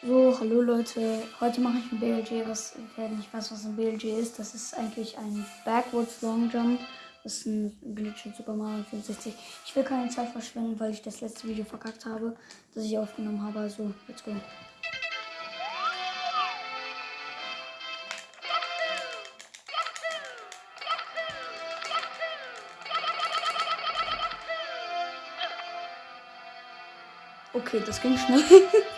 So, hallo Leute. Heute mache ich ein BLG, was wer nicht weiß, was ein BLG ist. Das ist eigentlich ein Backwards Long Jump. Das ist ein Glitch in Super Mario 64. Ich will keine Zeit verschwenden, weil ich das letzte Video verkackt habe, das ich aufgenommen habe. Also, let's go. Okay, das ging schnell.